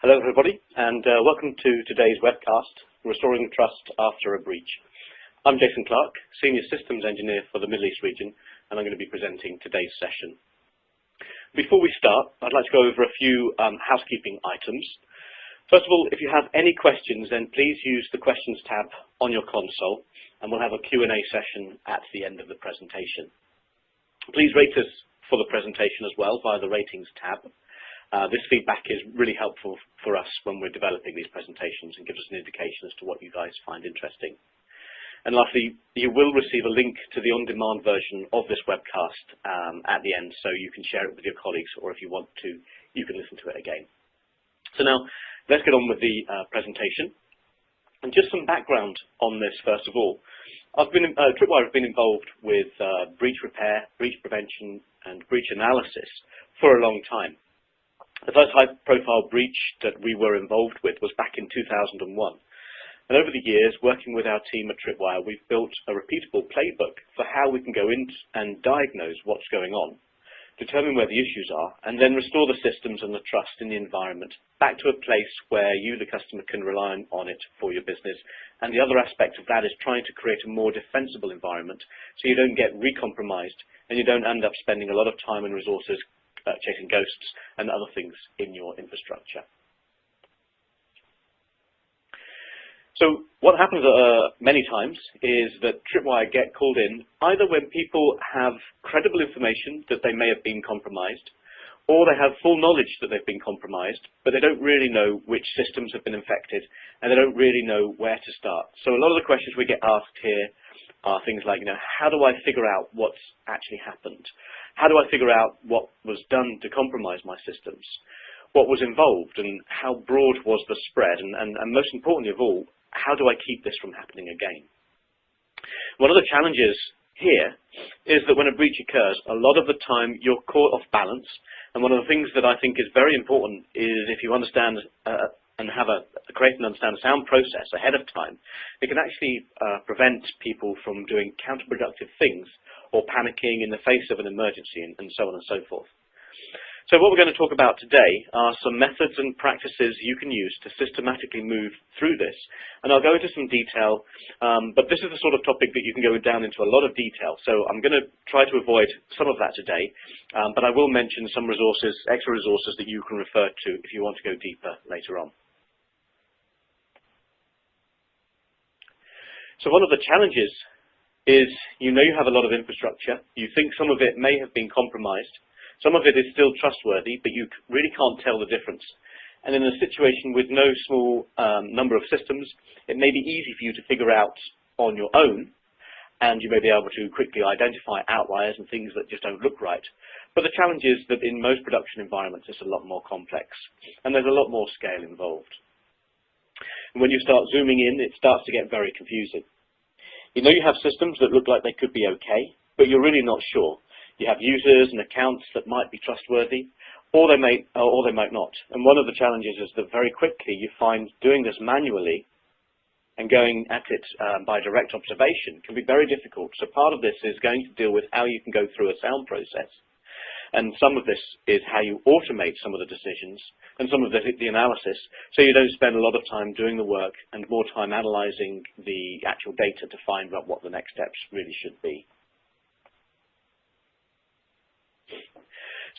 Hello everybody and uh, welcome to today's webcast, Restoring Trust After a Breach. I'm Jason Clark, Senior Systems Engineer for the Middle East region and I'm going to be presenting today's session. Before we start, I'd like to go over a few um, housekeeping items. First of all, if you have any questions then please use the questions tab on your console and we'll have a Q&A session at the end of the presentation. Please rate us for the presentation as well via the ratings tab. Uh, this feedback is really helpful for us when we're developing these presentations and gives us an indication as to what you guys find interesting. And lastly, you will receive a link to the on-demand version of this webcast um, at the end, so you can share it with your colleagues, or if you want to, you can listen to it again. So now, let's get on with the uh, presentation. And just some background on this, first of all. I've been, uh, Tripwire has been involved with uh, breach repair, breach prevention, and breach analysis for a long time. The first high-profile breach that we were involved with was back in 2001. And over the years, working with our team at Tripwire, we've built a repeatable playbook for how we can go in and diagnose what's going on, determine where the issues are, and then restore the systems and the trust in the environment back to a place where you, the customer, can rely on it for your business. And the other aspect of that is trying to create a more defensible environment so you don't get recompromised and you don't end up spending a lot of time and resources uh, chasing ghosts and other things in your infrastructure. So what happens uh, many times is that Tripwire get called in either when people have credible information that they may have been compromised, or they have full knowledge that they've been compromised, but they don't really know which systems have been infected, and they don't really know where to start. So a lot of the questions we get asked here are things like, you know, how do I figure out what's actually happened? How do I figure out what was done to compromise my systems? What was involved and how broad was the spread? And, and, and most importantly of all, how do I keep this from happening again? One of the challenges here is that when a breach occurs, a lot of the time you're caught off balance. And one of the things that I think is very important is if you understand uh, and have a, create and understand a sound process ahead of time, it can actually uh, prevent people from doing counterproductive things or panicking in the face of an emergency and, and so on and so forth. So what we're going to talk about today are some methods and practices you can use to systematically move through this. And I'll go into some detail, um, but this is the sort of topic that you can go down into a lot of detail. So I'm going to try to avoid some of that today, um, but I will mention some resources, extra resources that you can refer to if you want to go deeper later on. So one of the challenges is you know you have a lot of infrastructure. You think some of it may have been compromised. Some of it is still trustworthy, but you really can't tell the difference. And in a situation with no small um, number of systems, it may be easy for you to figure out on your own, and you may be able to quickly identify outliers and things that just don't look right. But the challenge is that in most production environments, it's a lot more complex, and there's a lot more scale involved. And when you start zooming in, it starts to get very confusing. You know you have systems that look like they could be okay, but you're really not sure. You have users and accounts that might be trustworthy, or they may, or they might not. And one of the challenges is that very quickly you find doing this manually and going at it um, by direct observation can be very difficult. So part of this is going to deal with how you can go through a sound process and some of this is how you automate some of the decisions and some of the, the analysis so you don't spend a lot of time doing the work and more time analyzing the actual data to find out what the next steps really should be.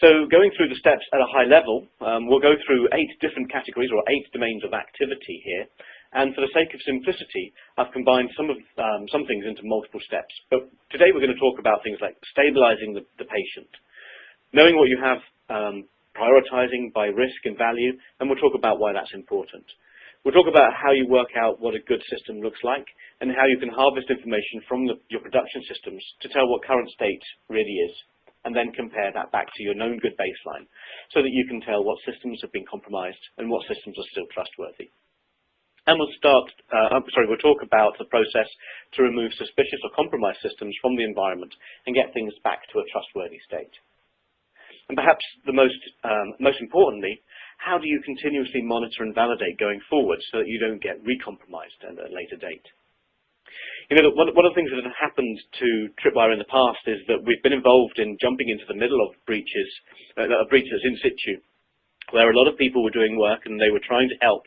So going through the steps at a high level, um, we'll go through eight different categories or eight domains of activity here. And for the sake of simplicity, I've combined some of um, some things into multiple steps. But today we're going to talk about things like stabilizing the, the patient, knowing what you have, um, prioritizing by risk and value, and we'll talk about why that's important. We'll talk about how you work out what a good system looks like and how you can harvest information from the, your production systems to tell what current state really is and then compare that back to your known good baseline so that you can tell what systems have been compromised and what systems are still trustworthy. And we'll start, uh, sorry, we'll talk about the process to remove suspicious or compromised systems from the environment and get things back to a trustworthy state. And perhaps the most, um, most importantly, how do you continuously monitor and validate going forward so that you don't get recompromised at a later date? You know, one, one of the things that has happened to Tripwire in the past is that we've been involved in jumping into the middle of breaches, uh, breaches in situ, where a lot of people were doing work and they were trying to help,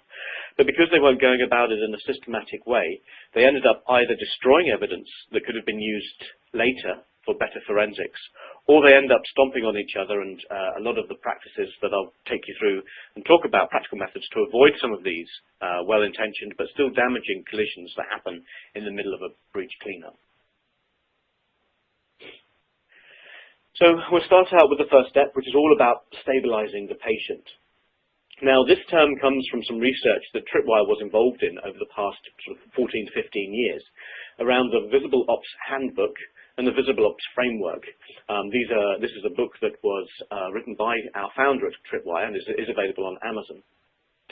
but because they weren't going about it in a systematic way, they ended up either destroying evidence that could have been used later for better forensics, or they end up stomping on each other and uh, a lot of the practices that I'll take you through and talk about practical methods to avoid some of these uh, well-intentioned but still damaging collisions that happen in the middle of a breach cleanup. So we'll start out with the first step, which is all about stabilizing the patient. Now, this term comes from some research that Tripwire was involved in over the past sort of 14 to 15 years around the Visible Ops Handbook and the Visible Ops Framework. Um, these are, this is a book that was uh, written by our founder at Tripwire and is, is available on Amazon.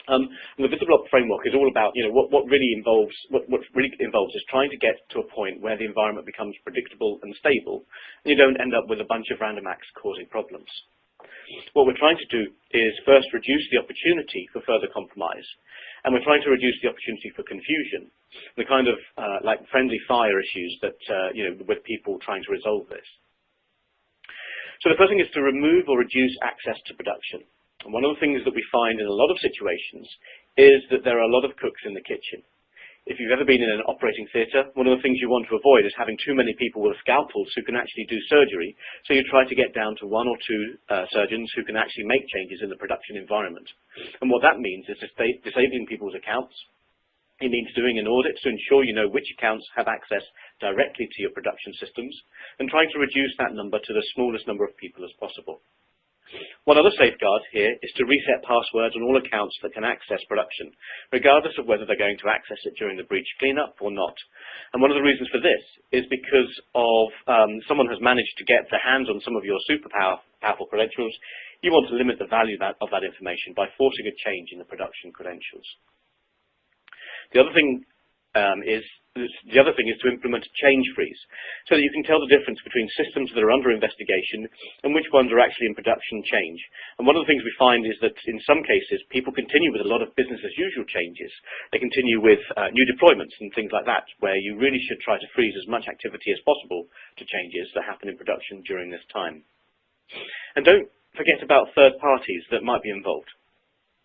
Um, the Visible Ops Framework is all about, you know, what, what really involves, what, what really involves is trying to get to a point where the environment becomes predictable and stable, and you don't end up with a bunch of random acts causing problems. What we're trying to do is first reduce the opportunity for further compromise, and we're trying to reduce the opportunity for confusion, the kind of uh, like friendly fire issues that, uh, you know, with people trying to resolve this. So the first thing is to remove or reduce access to production. And one of the things that we find in a lot of situations is that there are a lot of cooks in the kitchen. If you've ever been in an operating theatre, one of the things you want to avoid is having too many people with scalpels who can actually do surgery, so you try to get down to one or two uh, surgeons who can actually make changes in the production environment. And what that means is disabling people's accounts. It means doing an audit to ensure you know which accounts have access directly to your production systems, and trying to reduce that number to the smallest number of people as possible. One other safeguard here is to reset passwords on all accounts that can access production, regardless of whether they're going to access it during the breach cleanup or not. And one of the reasons for this is because of um, someone has managed to get their hands on some of your super power, powerful credentials, you want to limit the value that, of that information by forcing a change in the production credentials. The other thing um, is the other thing is to implement a change freeze so that you can tell the difference between systems that are under investigation and which ones are actually in production change. And one of the things we find is that in some cases, people continue with a lot of business as usual changes. They continue with uh, new deployments and things like that, where you really should try to freeze as much activity as possible to changes that happen in production during this time. And don't forget about third parties that might be involved.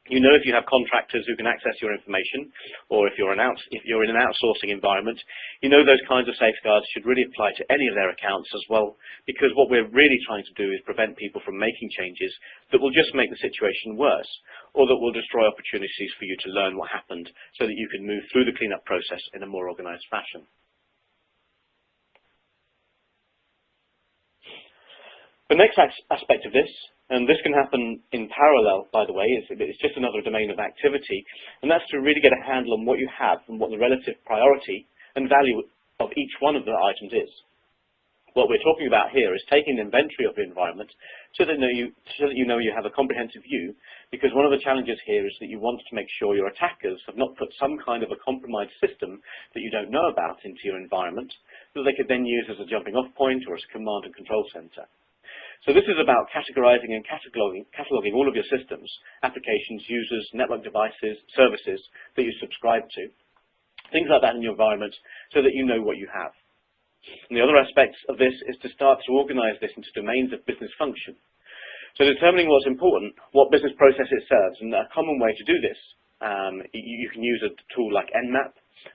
You know if you have contractors who can access your information, or if you're, if you're in an outsourcing environment, you know those kinds of safeguards should really apply to any of their accounts as well, because what we're really trying to do is prevent people from making changes that will just make the situation worse, or that will destroy opportunities for you to learn what happened so that you can move through the cleanup process in a more organized fashion. The next aspect of this and this can happen in parallel, by the way, it's, it's, just another domain of activity, and that's to really get a handle on what you have and what the relative priority and value of each one of the items is. What we're talking about here is taking an inventory of the environment so that, you, so that you know you have a comprehensive view, because one of the challenges here is that you want to make sure your attackers have not put some kind of a compromised system that you don't know about into your environment, that they could then use as a jumping off point or as a command and control center. So this is about categorizing and cataloging, cataloging all of your systems, applications, users, network devices, services that you subscribe to, things like that in your environment so that you know what you have. And the other aspect of this is to start to organize this into domains of business function. So determining what's important, what business process it serves, and a common way to do this, um, you, you, can use a tool like Nmap.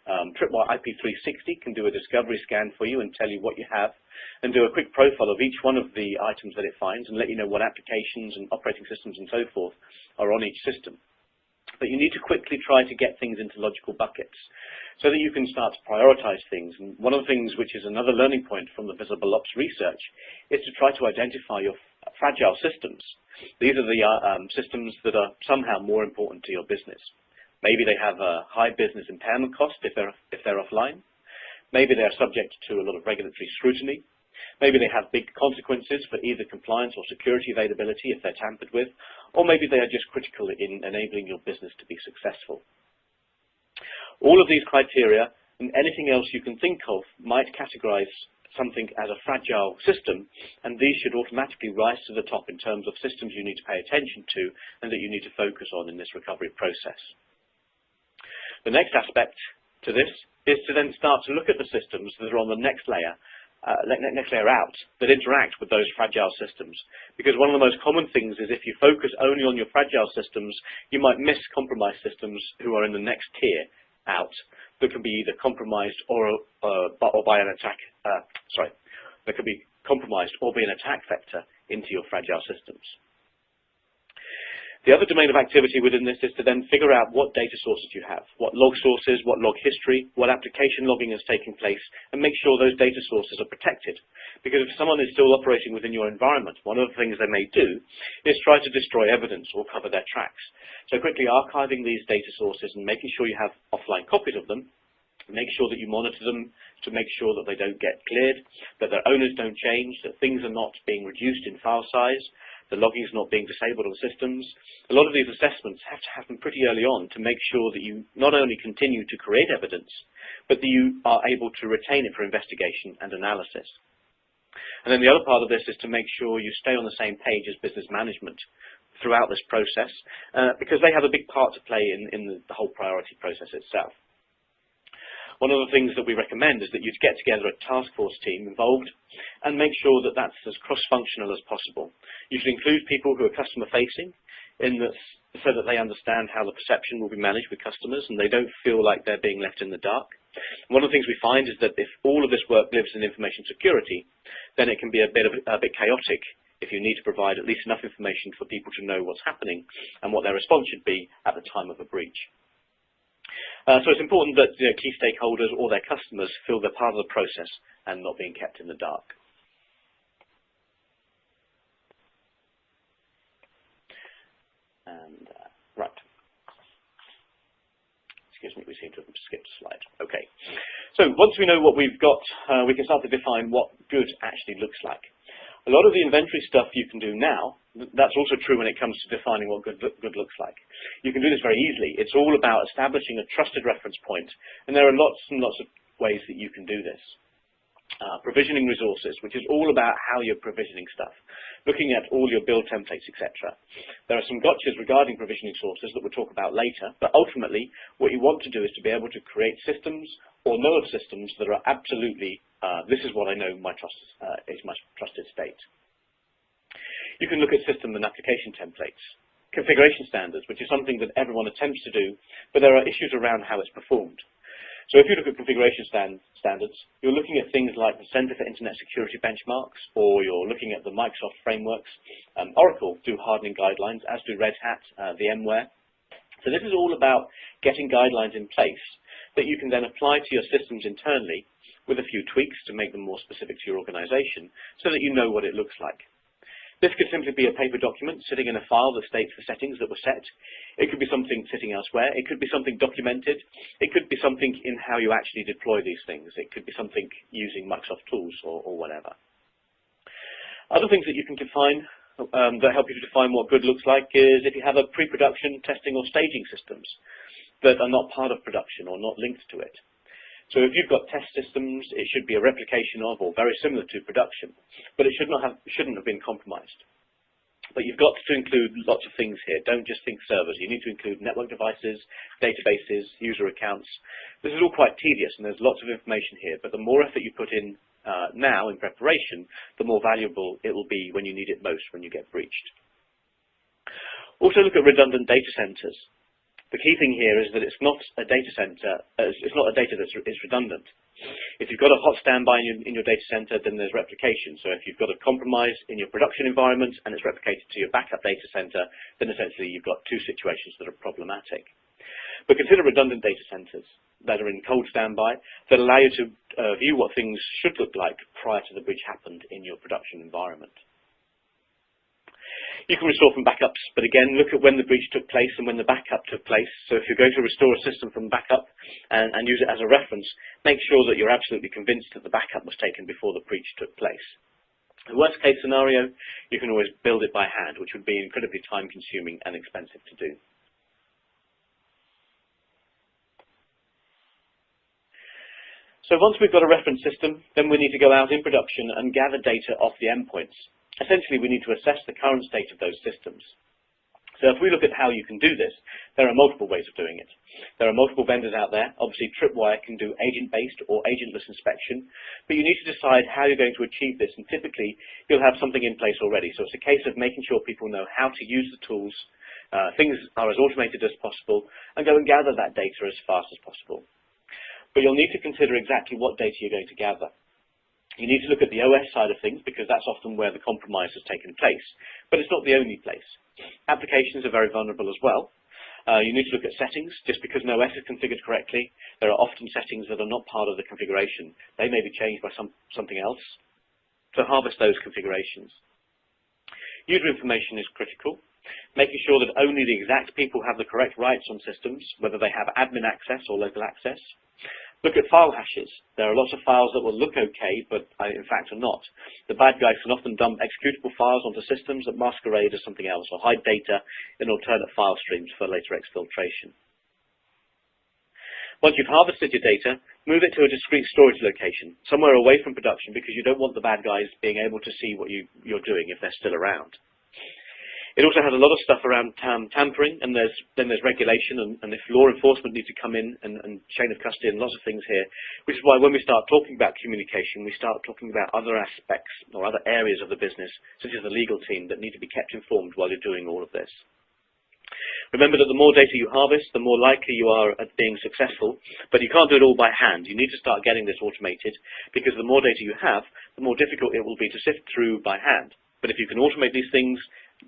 Um, Tripwire IP360 can do a discovery scan for you and tell you what you have and do a quick profile of each one of the items that it finds and let you know what applications and operating systems and so forth are on each system. But you need to quickly try to get things into logical buckets so that you can start to prioritize things. And one of the things which is another learning point from the Visible Ops research is to try to identify your fragile systems. These are the uh, um, systems that are somehow more important to your business. Maybe they have a high business impairment cost if they're, if they're offline. Maybe they're subject to a lot of regulatory scrutiny. Maybe they have big consequences for either compliance or security availability if they're tampered with, or maybe they are just critical in enabling your business to be successful. All of these criteria and anything else you can think of might categorize something as a fragile system, and these should automatically rise to the top in terms of systems you need to pay attention to and that you need to focus on in this recovery process. The next aspect to this is to then start to look at the systems that are on the next layer uh, next layer out that interact with those fragile systems. Because one of the most common things is if you focus only on your fragile systems, you might miss compromised systems who are in the next tier out that can be either compromised or, uh, or by an attack, uh, sorry, that could be compromised or be an attack vector into your fragile systems. The other domain of activity within this is to then figure out what data sources you have, what log sources, what log history, what application logging is taking place, and make sure those data sources are protected. Because if someone is still operating within your environment, one of the things they may do is try to destroy evidence or cover their tracks. So quickly archiving these data sources and making sure you have offline copies of them, make sure that you monitor them to make sure that they don't get cleared, that their owners don't change, that things are not being reduced in file size, the logging is not being disabled on systems. A lot of these assessments have to happen pretty early on to make sure that you not only continue to create evidence, but that you are able to retain it for investigation and analysis. And then the other part of this is to make sure you stay on the same page as business management throughout this process, uh, because they have a big part to play in, in the, the whole priority process itself. One of the things that we recommend is that you get together a task force team involved and make sure that that's as cross-functional as possible. You should include people who are customer-facing in this, so that they understand how the perception will be managed with customers and they don't feel like they're being left in the dark. One of the things we find is that if all of this work lives in information security, then it can be a bit, of, a bit chaotic if you need to provide at least enough information for people to know what's happening and what their response should be at the time of a breach. Uh, so it's important that you know, key stakeholders or their customers feel they're part of the process and not being kept in the dark. And uh, right. Excuse me, we seem to have skipped a slide. Okay. So once we know what we've got, uh, we can start to define what good actually looks like. A lot of the inventory stuff you can do now, that's also true when it comes to defining what good, good looks like. You can do this very easily. It's all about establishing a trusted reference point, and there are lots and lots of ways that you can do this. Uh, provisioning resources, which is all about how you're provisioning stuff, looking at all your build templates, etc. There are some gotchas regarding provisioning sources that we'll talk about later, but ultimately what you want to do is to be able to create systems or know of systems that are absolutely, uh, this is what I know my trust, uh, is my trusted state. You can look at system and application templates, configuration standards, which is something that everyone attempts to do, but there are issues around how it's performed. So if you look at configuration stand, standards, you're looking at things like the Center for Internet Security benchmarks, or you're looking at the Microsoft frameworks. Um, Oracle do hardening guidelines, as do Red Hat, uh, VMware. So this is all about getting guidelines in place that you can then apply to your systems internally with a few tweaks to make them more specific to your organization so that you know what it looks like. This could simply be a paper document sitting in a file that states the settings that were set. It could be something sitting elsewhere. It could be something documented. It could be something in how you actually deploy these things. It could be something using Microsoft tools or, or whatever. Other things that you can define um, that help you to define what good looks like is if you have a pre-production testing or staging systems that are not part of production or not linked to it. So if you've got test systems, it should be a replication of or very similar to production, but it should not have, shouldn't have been compromised. But you've got to include lots of things here. Don't just think servers. You need to include network devices, databases, user accounts. This is all quite tedious, and there's lots of information here. But the more effort you put in uh, now in preparation, the more valuable it will be when you need it most, when you get breached. Also look at redundant data centers. The key thing here is that it's not a data center, uh, it's not a data that is redundant. If you've got a hot standby in your, in your data center, then there's replication. So if you've got a compromise in your production environment and it's replicated to your backup data center, then essentially you've got two situations that are problematic. But consider redundant data centers that are in cold standby that allow you to uh, view what things should look like prior to the breach happened in your production environment. You can restore from backups, but again, look at when the breach took place and when the backup took place. So if you're going to restore a system from backup and, and use it as a reference, make sure that you're absolutely convinced that the backup was taken before the breach took place. The worst case scenario, you can always build it by hand, which would be incredibly time consuming and expensive to do. So once we've got a reference system, then we need to go out in production and gather data off the endpoints. Essentially, we need to assess the current state of those systems. So if we look at how you can do this, there are multiple ways of doing it. There are multiple vendors out there. Obviously, Tripwire can do agent-based or agentless inspection, but you need to decide how you're going to achieve this, and typically you'll have something in place already. So it's a case of making sure people know how to use the tools, uh, things are as automated as possible, and go and gather that data as fast as possible. But you'll need to consider exactly what data you're going to gather. You need to look at the OS side of things because that's often where the compromise has taken place, but it's not the only place. Applications are very vulnerable as well. Uh, you need to look at settings. Just because an OS is configured correctly, there are often settings that are not part of the configuration. They may be changed by some, something else. To harvest those configurations. User information is critical, making sure that only the exact people have the correct rights on systems, whether they have admin access or local access. Look at file hashes. There are lots of files that will look okay, but uh, in fact are not. The bad guys can often dump executable files onto systems that masquerade as something else or hide data in alternate file streams for later exfiltration. Once you've harvested your data, move it to a discrete storage location, somewhere away from production because you don't want the bad guys being able to see what you, you're doing if they're still around. It also has a lot of stuff around tam tampering, and there's then there's regulation, and, and, if law enforcement need to come in and, and chain of custody and lots of things here, which is why when we start talking about communication, we start talking about other aspects or other areas of the business, such as the legal team, that need to be kept informed while you're doing all of this. Remember that the more data you harvest, the more likely you are at being successful, but you can't do it all by hand. You need to start getting this automated, because the more data you have, the more difficult it will be to sift through by hand. But if you can automate these things,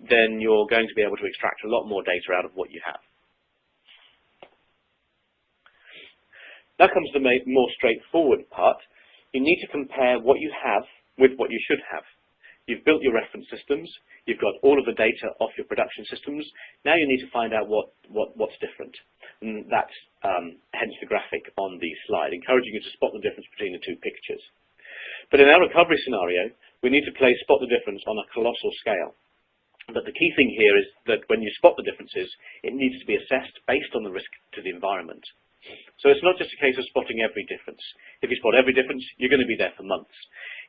then you're going to be able to extract a lot more data out of what you have. Now comes the more straightforward part. You need to compare what you have with what you should have. You've built your reference systems, you've got all of the data off your production systems, now you need to find out what, what, what's different. And that's um, hence the graphic on the slide, encouraging you to spot the difference between the two pictures. But in our recovery scenario, we need to play spot the difference on a colossal scale. But the key thing here is that when you spot the differences, it needs to be assessed based on the risk to the environment. So it's not just a case of spotting every difference. If you spot every difference, you're going to be there for months.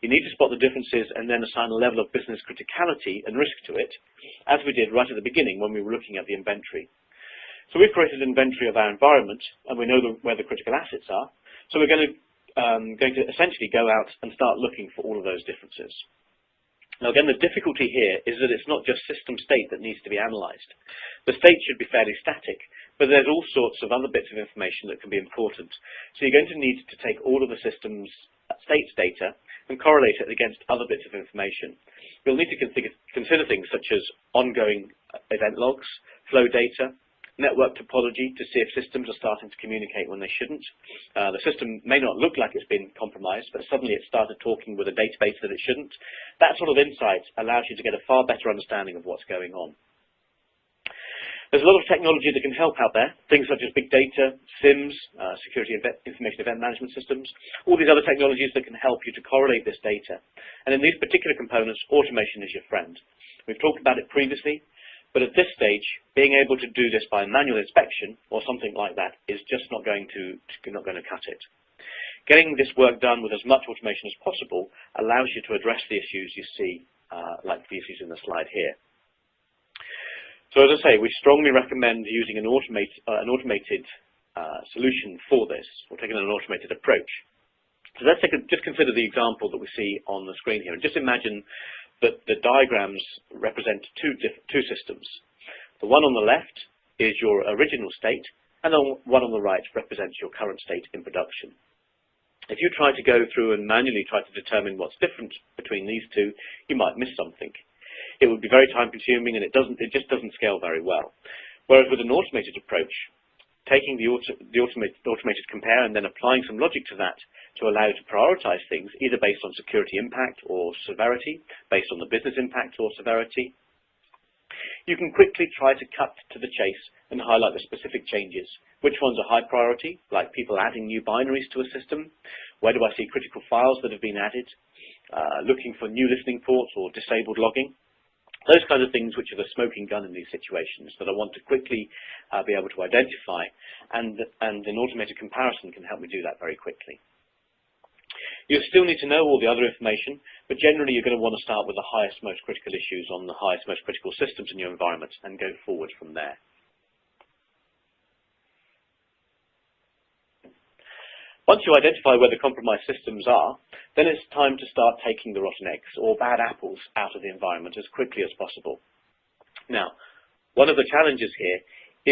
You need to spot the differences and then assign a level of business criticality and risk to it, as we did right at the beginning when we were looking at the inventory. So we've created an inventory of our environment, and we know the, where the critical assets are. So we're going to, um, going to essentially go out and start looking for all of those differences. Now again, the difficulty here is that it's not just system state that needs to be analysed. The state should be fairly static, but there's all sorts of other bits of information that can be important. So you're going to need to take all of the system's states data and correlate it against other bits of information. You'll need to consider things such as ongoing event logs, flow data, network topology to see if systems are starting to communicate when they shouldn't. Uh, the system may not look like it's been compromised, but suddenly it started talking with a database that it shouldn't. That sort of insight allows you to get a far better understanding of what's going on. There's a lot of technology that can help out there, things such as big data, SIEMs, uh, security information event management systems, all these other technologies that can help you to correlate this data. And in these particular components, automation is your friend. We've talked about it previously. But at this stage, being able to do this by manual inspection or something like that is just not going to, not going to cut it. Getting this work done with as much automation as possible allows you to address the issues you see, uh, like the issues in the slide here. So as I say, we strongly recommend using an, automate, uh, an automated uh, solution for this, or taking an automated approach. So let's a, just consider the example that we see on the screen here, and just imagine that the diagrams represent two, two systems. The one on the left is your original state, and the one on the right represents your current state in production. If you try to go through and manually try to determine what's different between these two, you might miss something. It would be very time consuming and it, doesn't, it just doesn't scale very well. Whereas with an automated approach, taking the, auto, the automated, automated compare and then applying some logic to that to allow you to prioritize things, either based on security impact or severity, based on the business impact or severity. You can quickly try to cut to the chase and highlight the specific changes. Which ones are high priority, like people adding new binaries to a system? Where do I see critical files that have been added? Uh, looking for new listening ports or disabled logging? Those kinds of things which are the smoking gun in these situations that I want to quickly uh, be able to identify and, and an automated comparison can help me do that very quickly. You still need to know all the other information, but generally you're going to want to start with the highest, most critical issues on the highest, most critical systems in your environment and go forward from there. Once you identify where the compromised systems are, then it's time to start taking the rotten eggs or bad apples out of the environment as quickly as possible. Now, one of the challenges here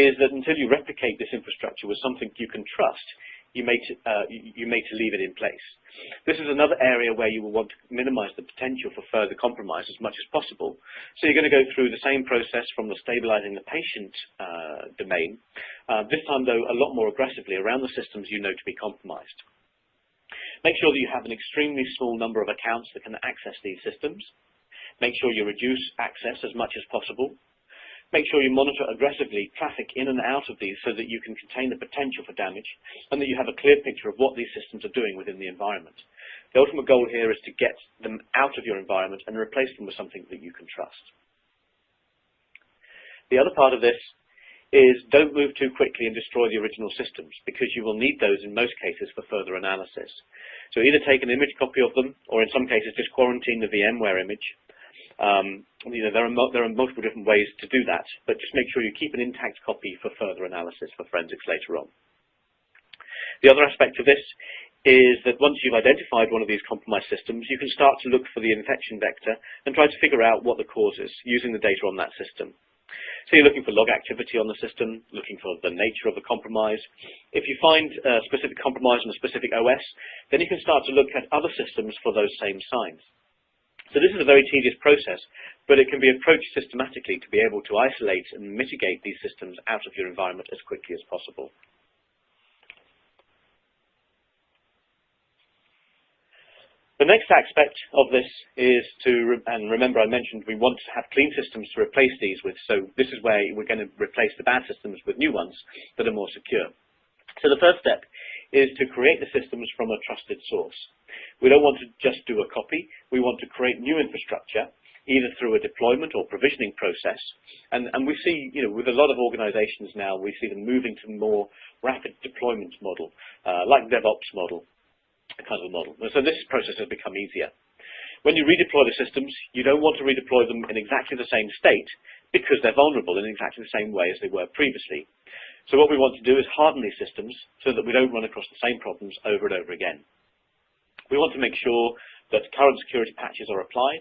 is that until you replicate this infrastructure with something you can trust, you may, to, uh, you may to leave it in place. This is another area where you will want to minimize the potential for further compromise as much as possible. So you're going to go through the same process from the stabilizing the patient uh, domain, uh, this time though a lot more aggressively around the systems you know to be compromised. Make sure that you have an extremely small number of accounts that can access these systems. Make sure you reduce access as much as possible Make sure you monitor aggressively traffic in and out of these so that you can contain the potential for damage and that you have a clear picture of what these systems are doing within the environment. The ultimate goal here is to get them out of your environment and replace them with something that you can trust. The other part of this is don't move too quickly and destroy the original systems because you will need those in most cases for further analysis. So either take an image copy of them or in some cases just quarantine the VMware image um, you know, there are, there are multiple different ways to do that, but just make sure you keep an intact copy for further analysis for forensics later on. The other aspect of this is that once you've identified one of these compromised systems, you can start to look for the infection vector and try to figure out what the cause is using the data on that system. So you're looking for log activity on the system, looking for the nature of the compromise. If you find a specific compromise on a specific OS, then you can start to look at other systems for those same signs. So this is a very tedious process, but it can be approached systematically to be able to isolate and mitigate these systems out of your environment as quickly as possible. The next aspect of this is to, and remember I mentioned we want to have clean systems to replace these with, so this is where we're going to replace the bad systems with new ones that are more secure. So the first step is to create the systems from a trusted source. We don't want to just do a copy. We want to create new infrastructure, either through a deployment or provisioning process. And, and we see, you know, with a lot of organizations now, we see them moving to more rapid deployment model, uh, like DevOps model, kind of a model. And so this process has become easier. When you redeploy the systems, you don't want to redeploy them in exactly the same state because they're vulnerable in exactly the same way as they were previously. So what we want to do is harden these systems so that we don't run across the same problems over and over again. We want to make sure that current security patches are applied,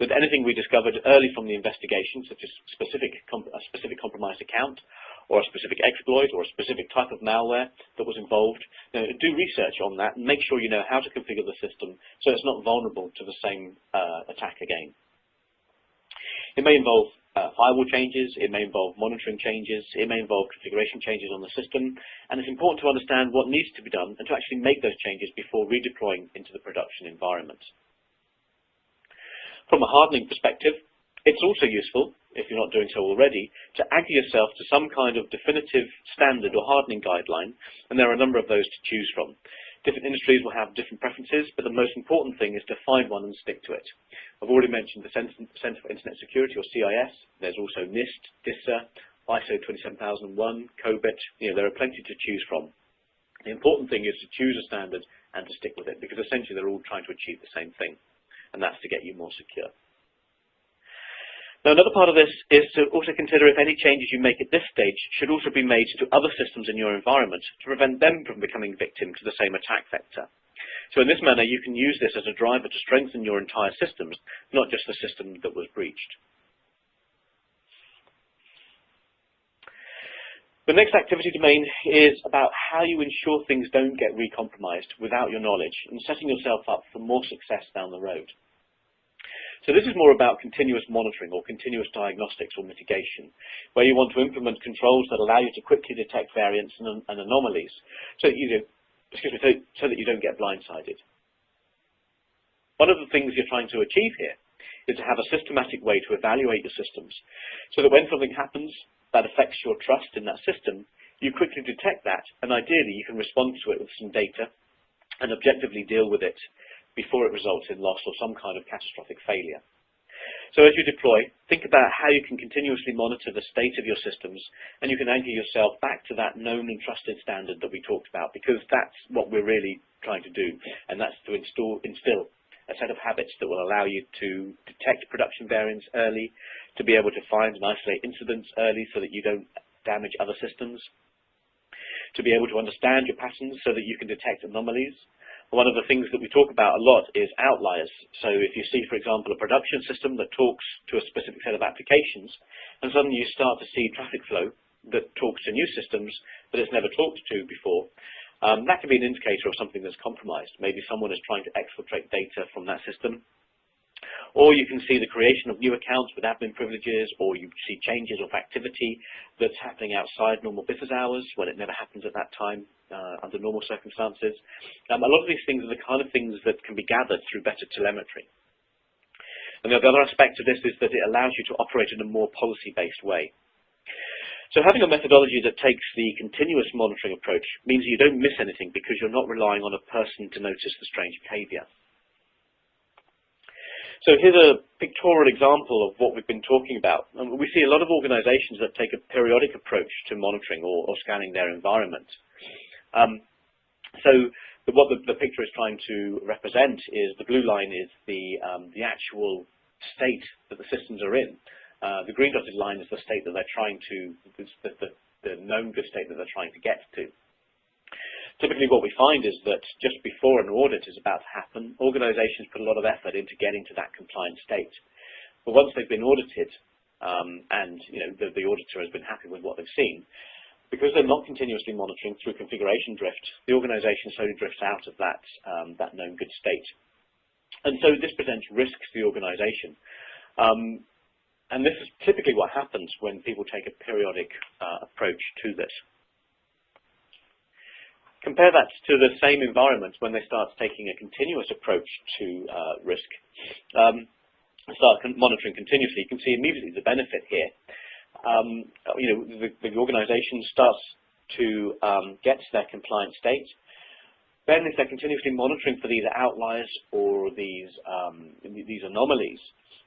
that anything we discovered early from the investigation, such as specific a specific compromised account, or a specific exploit, or a specific type of malware that was involved, you know, do research on that and make sure you know how to configure the system so it's not vulnerable to the same uh, attack again. It may involve uh, firewall changes, it may involve monitoring changes, it may involve configuration changes on the system, and it's important to understand what needs to be done and to actually make those changes before redeploying into the production environment. From a hardening perspective, it's also useful, if you're not doing so already, to anchor yourself to some kind of definitive standard or hardening guideline, and there are a number of those to choose from. Different industries will have different preferences, but the most important thing is to find one and stick to it. I've already mentioned the Center for Internet Security, or CIS. There's also NIST, DISA, ISO 27001, COBIT. You know, there are plenty to choose from. The important thing is to choose a standard and to stick with it, because essentially they're all trying to achieve the same thing, and that's to get you more secure. Now, another part of this is to also consider if any changes you make at this stage should also be made to other systems in your environment to prevent them from becoming victim to the same attack vector. So in this manner, you can use this as a driver to strengthen your entire systems, not just the system that was breached. The next activity domain is about how you ensure things don't get recompromised without your knowledge and setting yourself up for more success down the road. So this is more about continuous monitoring or continuous diagnostics or mitigation, where you want to implement controls that allow you to quickly detect variants and, and anomalies, so that, you, excuse me, so, so that you don't get blindsided. One of the things you're trying to achieve here is to have a systematic way to evaluate your systems, so that when something happens that affects your trust in that system, you quickly detect that, and ideally you can respond to it with some data and objectively deal with it before it results in loss or some kind of catastrophic failure. So as you deploy, think about how you can continuously monitor the state of your systems and you can anchor yourself back to that known and trusted standard that we talked about because that's what we're really trying to do, and that's to install, instill a set of habits that will allow you to detect production variants early, to be able to find and isolate incidents early so that you don't damage other systems, to be able to understand your patterns so that you can detect anomalies. One of the things that we talk about a lot is outliers. So if you see, for example, a production system that talks to a specific set of applications, and suddenly you start to see traffic flow that talks to new systems that it's never talked to before, um, that could be an indicator of something that's compromised. Maybe someone is trying to exfiltrate data from that system. Or you can see the creation of new accounts with admin privileges, or you see changes of activity that's happening outside normal business hours when it never happens at that time uh, under normal circumstances. Um, a lot of these things are the kind of things that can be gathered through better telemetry. And the other aspect of this is that it allows you to operate in a more policy-based way. So having a methodology that takes the continuous monitoring approach means you don't miss anything because you're not relying on a person to notice the strange behavior. So here's a pictorial example of what we've been talking about. And we see a lot of organizations that take a periodic approach to monitoring or, or scanning their environment. Um, so the, what the, the, picture is trying to represent is the blue line is the, um, the actual state that the systems are in. Uh, the green dotted line is the state that they're trying to, the, the, the known good state that they're trying to get to. Typically what we find is that just before an audit is about to happen, organizations put a lot of effort into getting to that compliant state. But once they've been audited, um, and you know the, the, auditor has been happy with what they've seen, because they're not continuously monitoring through configuration drift, the organization slowly drifts out of that, um, that known good state. And so this presents risks to the organization. Um, and this is typically what happens when people take a periodic uh, approach to this. Compare that to the same environment when they start taking a continuous approach to uh, risk. Um, start monitoring continuously, you can see immediately the benefit here. Um, you know, the, the, organization starts to um, get to their compliant state. Then if they're continuously monitoring for these outliers or these, um, these anomalies,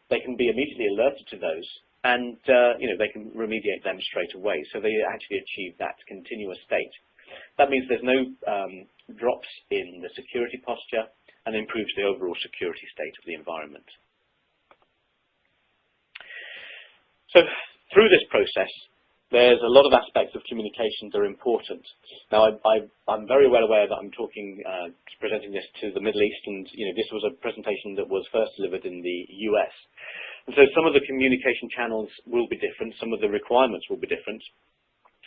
they can be immediately alerted to those and uh, you know they can remediate them straight away. So they actually achieve that continuous state. That means there's no um, drops in the security posture and improves the overall security state of the environment. So through this process, there's a lot of aspects of communication that are important. Now, I, am very well aware that I'm talking, uh, presenting this to the Middle East, and you know, this was a presentation that was first delivered in the US. And so some of the communication channels will be different, some of the requirements will be different.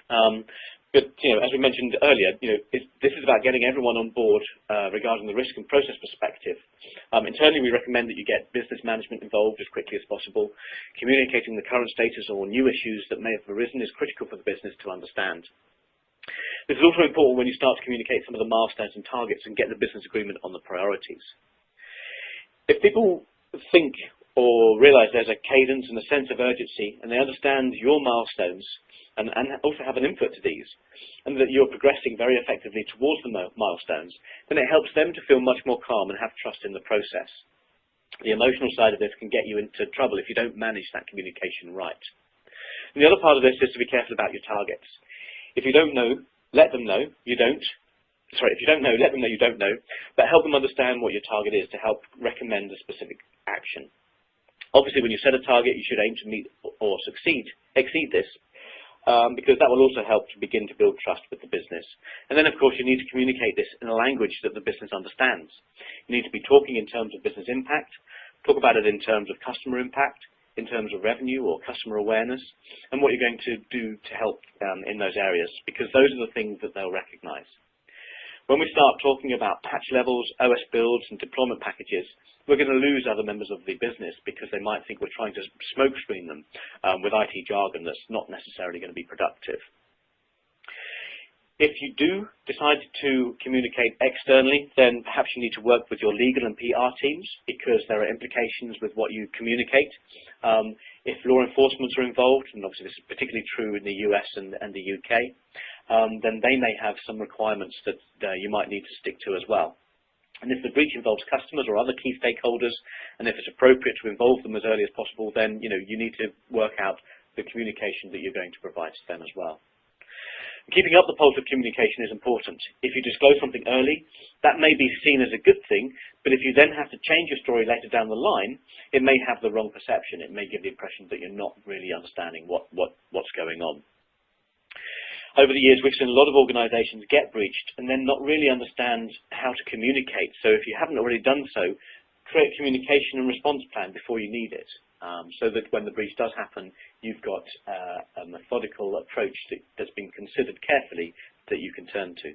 Um, but you know, as we mentioned earlier, you know, this is about getting everyone on board uh, regarding the risk and process perspective. Um, internally, we recommend that you get business management involved as quickly as possible. Communicating the current status or new issues that may have arisen is critical for the business to understand. This is also important when you start to communicate some of the milestones and targets and get the business agreement on the priorities. If people think or realize there's a cadence and a sense of urgency and they understand your milestones and, and also have an input to these and that you're progressing very effectively towards the milestones, then it helps them to feel much more calm and have trust in the process. The emotional side of this can get you into trouble if you don't manage that communication right. And the other part of this is to be careful about your targets. If you don't know, let them know you don't. Sorry, if you don't know, let them know you don't know, but help them understand what your target is to help recommend a specific action. Obviously, when you set a target, you should aim to meet or succeed, exceed this, um, because that will also help to begin to build trust with the business. And then, of course, you need to communicate this in a language that the business understands. You need to be talking in terms of business impact, talk about it in terms of customer impact, in terms of revenue or customer awareness, and what you're going to do to help um, in those areas, because those are the things that they'll recognize. When we start talking about patch levels, OS builds, and deployment packages, we're going to lose other members of the business because they might think we're trying to smoke screen them um, with IT jargon that's not necessarily going to be productive. If you do decide to communicate externally, then perhaps you need to work with your legal and PR teams because there are implications with what you communicate. Um, if law enforcement are involved, and obviously this is particularly true in the US and, and the UK, um, then they may have some requirements that uh, you might need to stick to as well. And if the breach involves customers or other key stakeholders, and if it's appropriate to involve them as early as possible, then you know you need to work out the communication that you're going to provide to them as well. Keeping up the pulse of communication is important. If you disclose something early, that may be seen as a good thing, but if you then have to change your story later down the line, it may have the wrong perception. It may give the impression that you're not really understanding what, what, what's going on. Over the years, we've seen a lot of organizations get breached and then not really understand how to communicate. So if you haven't already done so, create a communication and response plan before you need it. Um, so that when the breach does happen, you've got uh, a methodical approach that, that's been considered carefully that you can turn to.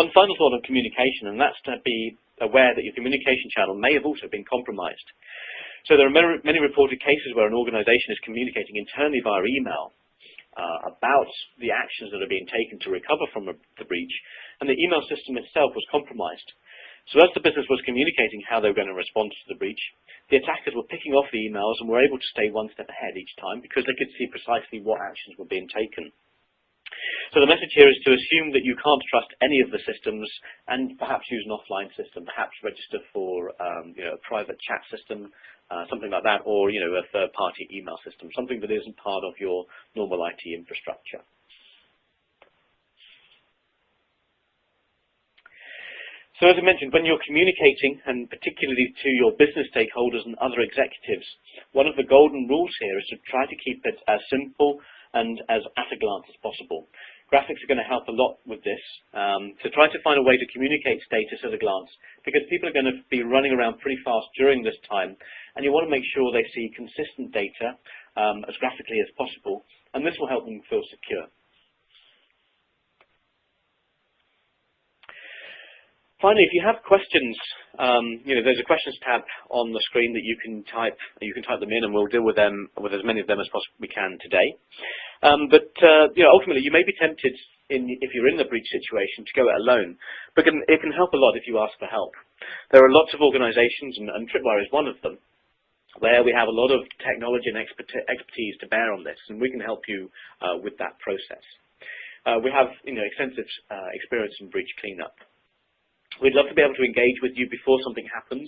One final thought on communication, and that's to be aware that your communication channel may have also been compromised. So there are many, reported cases where an organization is communicating internally via email about the actions that are being taken to recover from a, the breach, and the email system itself was compromised. So as the business was communicating how they were going to respond to the breach, the attackers were picking off the emails and were able to stay one step ahead each time because they could see precisely what actions were being taken. So the message here is to assume that you can't trust any of the systems and perhaps use an offline system, perhaps register for um, you know, a private chat system, uh, something like that, or you know, a third-party email system, something that isn't part of your normal IT infrastructure. So as I mentioned, when you're communicating, and particularly to your business stakeholders and other executives, one of the golden rules here is to try to keep it as simple and as at a glance as possible. Graphics are going to help a lot with this, um, to try to find a way to communicate status at a glance, because people are going to be running around pretty fast during this time, and you want to make sure they see consistent data um, as graphically as possible, and this will help them feel secure. Finally, if you have questions, um, you know, there's a questions tab on the screen that you can type. You can type them in, and we'll deal with them with as many of them as possibly we can today. Um, but uh, you know, ultimately, you may be tempted, in, if you're in the breach situation, to go it alone. But can, it can help a lot if you ask for help. There are lots of organisations, and, and Tripwire is one of them, where we have a lot of technology and expertise to bear on this, and we can help you uh, with that process. Uh, we have you know, extensive uh, experience in breach cleanup. We'd love to be able to engage with you before something happens,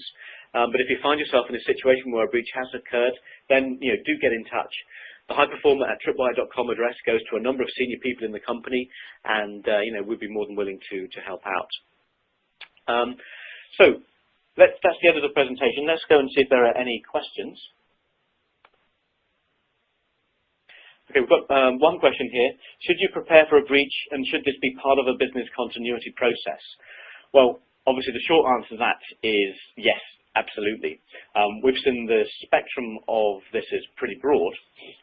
um, but if you find yourself in a situation where a breach has occurred, then you know, do get in touch. The highperformer at tripwire.com address goes to a number of senior people in the company, and uh, you know, we'd be more than willing to, to help out. Um, so that's the end of the presentation. Let's go and see if there are any questions. Okay, we've got um, one question here. Should you prepare for a breach, and should this be part of a business continuity process? Well, obviously the short answer to that is yes, absolutely. Um, we've seen the spectrum of this is pretty broad.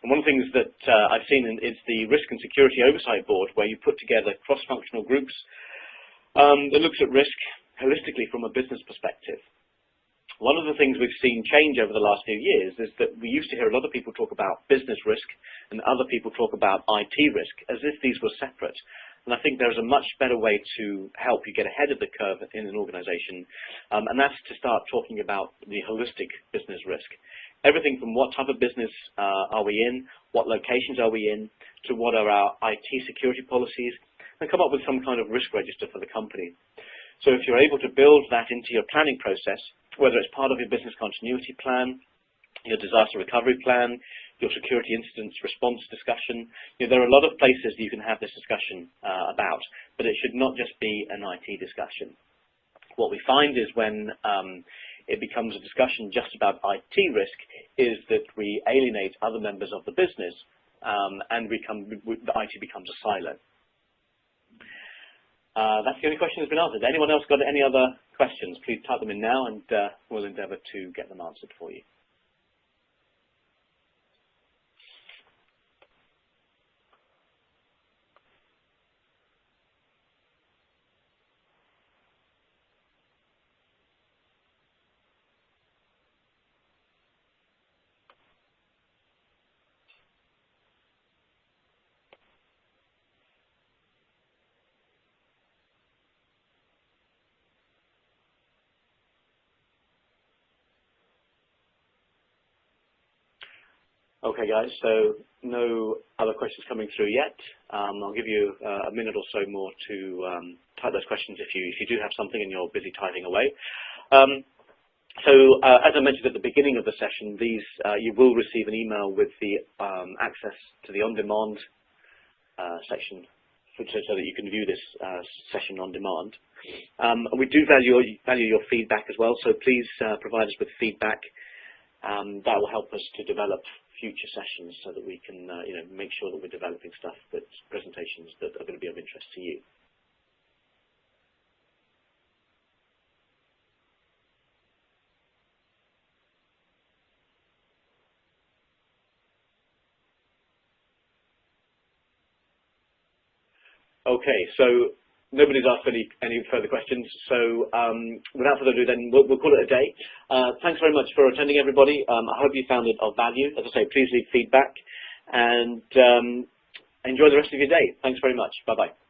And one of the things that uh, I've seen is the Risk and Security Oversight Board, where you put together cross-functional groups um, that looks at risk holistically from a business perspective. One of the things we've seen change over the last few years is that we used to hear a lot of people talk about business risk and other people talk about IT risk as if these were separate. And I think there's a much better way to help you get ahead of the curve in an organization, um, and that's to start talking about the holistic business risk. Everything from what type of business uh, are we in, what locations are we in, to what are our IT security policies, and come up with some kind of risk register for the company. So if you're able to build that into your planning process, whether it's part of your business continuity plan, your disaster recovery plan, your security incidents response discussion. You know, there are a lot of places you can have this discussion uh, about, but it should not just be an IT discussion. What we find is when um, it becomes a discussion just about IT risk is that we alienate other members of the business um, and become, the IT becomes a silo. Uh, that's the only question that's been answered. Anyone else got any other questions? Please type them in now and uh, we'll endeavour to get them answered for you. Okay, guys, so no other questions coming through yet. Um, I'll give you uh, a minute or so more to um, type those questions if you, if you do have something and you're busy typing away. Um, so uh, as I mentioned at the beginning of the session, these uh, you will receive an email with the um, access to the on-demand uh, section so, that you can view this uh, session on demand. Um, we do value, value your feedback as well, so please uh, provide us with feedback. Um, that will help us to develop future sessions so that we can uh, you know, make sure that we're developing stuff, that's presentations that are going to be of interest to you. Okay, so nobody's asked any, any further questions, so um, without further ado then we'll, we'll call it a day. Uh, thanks very much for attending everybody. Um, I hope you found it of value. As I say, please leave feedback and um, enjoy the rest of your day. Thanks very much. Bye-bye.